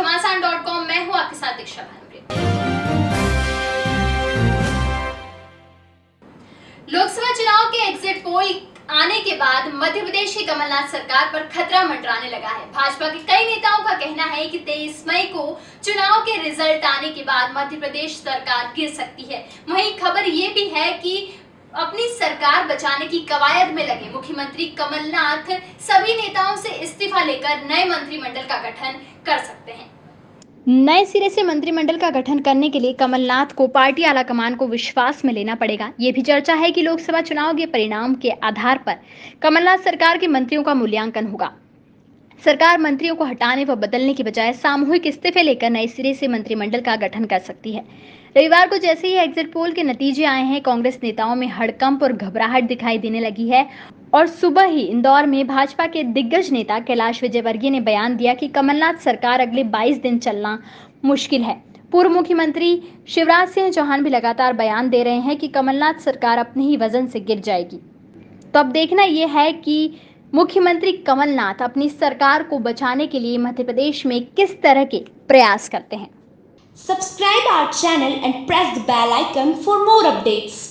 घमासान dot com मैं हूँ आपके साथ दीक्षा भानुप्रिया लोकसभा चुनाव के एग्जिट पोल आने के बाद मध्य प्रदेश की कमलनाथ सरकार पर खतरा मंडराने लगा है। भाजपा के कई नेताओं का कहना है कि 23 मई को चुनाव के रिज़ल्ट आने के बाद मध्य प्रदेश सरकार गिर सकती है। वहीं खबर ये भी है कि अपनी सरकार बचाने की कवायद में लगे मुख्यमंत्री कमलनाथ। सभी नेताओं से इस्तीफा लेकर नए मंत्रिमंडल का गठन कर सकते हैं नए सिरे से मंत्रिमंडल का गठन करने के लिए कमलनाथ को पार्टी आलाकमान को विश्वास में लेना पड़ेगा। ये भी चर्चा है कि लोकसभा चुनाव के परिणाम के आधार पर कमलनाथ सरकार के मंत्रियों का मूल्यांकन होगा। सरकार मंत्रियों को हटाने व बदलने की बजाय सामूहिक इस्तीफे लेकर नए सिरे से मंत्रिमंडल का गठन कर सकती है। रविवार को जैसे ही एग्जिट पोल के नतीजे आए हैं, कांग्रेस नेताओं में हड़कंप और घबराहट दिखाई देने लगी है और सुबह ही इंदौर में भाजपा के दिग्गज नेता कैलाश विजयवर्गीय ने बयान दिया कि कमलनाथ सरकार अगले 22 दिन चलना मुश्किल है। पूर्व मुख्यमंत्री शिवराज सिंह चौहान भी लगातार बयान दे रहे हैं कि कमलनाथ सरकार अपने ही वज़न से गिर जाएगी। तो अब देखना यह है कि मुख्यमंत्री कमलनाथ अपनी सरकार को बचाने के लिए मध्य प्रदेश में किस तरह के प्रयास करते हैं? Subscribe our channel and press the bell icon for more updates